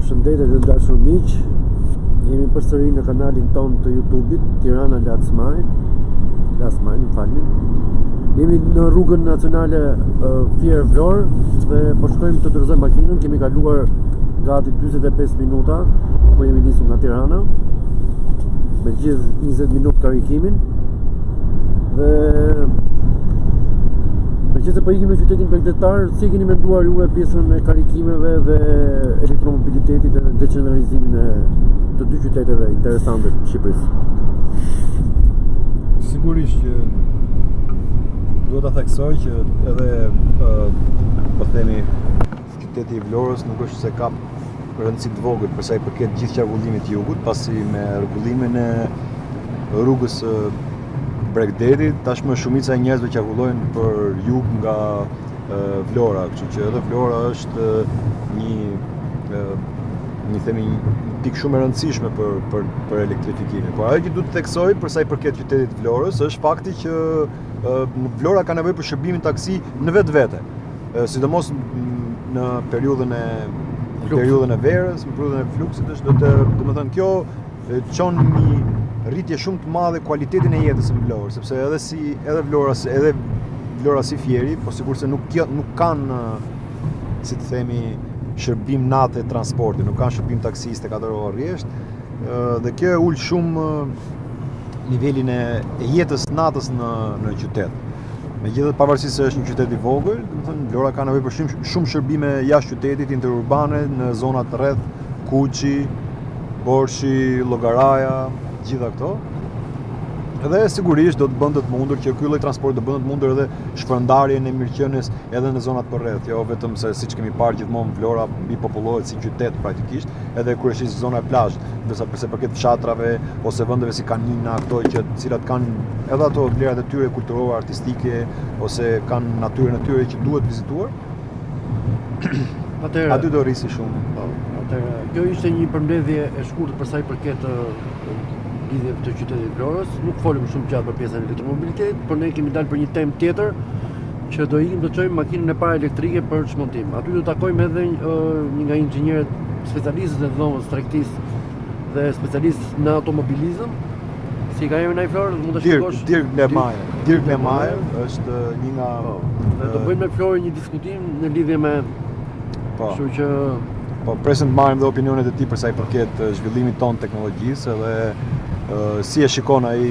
Përshëndetje të dashur miq. Jemi përsëri në kanalin tonë të YouTube-it Tirana Last Mile. Last Mile, falni. Jemi në rrugën nacionale uh, Fier-Vlorë dhe po shkojmë të dorëzojmë makinën. Kemi kaluar gati 45 minuta kur jemi nisur nga Tirana. me gjithë 20 minutë karikimin dhe meqenëse po ikim në qytetin bregdetar si e keni menduar ju pjesën e karikimeve dhe elektromobilitetit dhe decentralizimin e të dy qyteteve interesante të Shqipërisë Sigurisht që duhet ta theksoj që edhe po themi Qyteti i Vlorës nuk është se ka rëndësi të vogël për sa i përket gjithë qarkullimit të jugut, pasi me rregullimin e rrugës së bregdetit, tashmë shumica e njerëzve qarkullojnë për jug nga Vlora, kështu që edhe Vlora është një një themi një pikë shumë e rëndësishme për për për elektrifikimin. Por ajo që duhet të theksoj për sa i përket qytetit të Vlorës është fakti që Vlora ka nevojë për shërbimin taksi në vetvete. sidomos në periudhën e në periudhën e verës, në periudhën e fluksit është domethënë kjo çon një rritje shumë të madhe kualitetin e jetës në Vlorë, sepse edhe si edhe Vlora si edhe Vlora si Fieri, po sikurse nuk kjo, nuk kanë si të themi shërbim nate transporti, nuk kanë shërbim taksi njëzet e katër orë rresht, dhe kjo e ul shumë nivelin e, e jetës natës në në qytet. Megjithatë, pavarësisht se është një qytet i vogël, domethënë Vlora ka nevojë për shumë shumë shërbime jashtë qytetit, interurbane, në zonat rreth Kuçi, Borshi, Llogaraja, të gjitha këto. Dhe sigurisht do të bënte të mundur që ky lloj transporti do bënte të mundur edhe shpërndarjen e mirëqenies edhe në zonat përreth, jo vetëm se siç kemi parë gjithmonë Vlora mbipopullohet si qytet praktikisht, edhe kryesisht zona e plazhit, ndërsa për sa i përket fshatrave ose vendeve si Kanina, këto që të cilat kanë edhe ato vlerat e tyre kulturore, artistike ose kanë natyrën e tyre që duhet vizituar. Atëherë, aty do rriste shumë. Po, atëherë, kjo ishte një përmbledhje e shkurtër për sa i përket lidhje të qytetit të Vlorës. Nuk folëm shumë gjatë për pjesën e elektromobilitetit, por ne kemi dalë për një temë tjetër, që do ikim të çojmë makinën e parë elektrike për çmontim. Aty do takojmë edhe një nga inxhinierët specialistë të Dhomës së Tregtisë dhe specialist në automobilizëm. Si ka jemi në Vlorë, mund të shikosh. Dirk Lemaj. Dirk Lemaj është një nga po, Ne do bëjmë në Vlorë një diskutim në lidhje me po. Kështu që po presim të marrim dhe opinionet e tij për sa i përket zhvillimit tonë të teknologjisë dhe si e shikon ai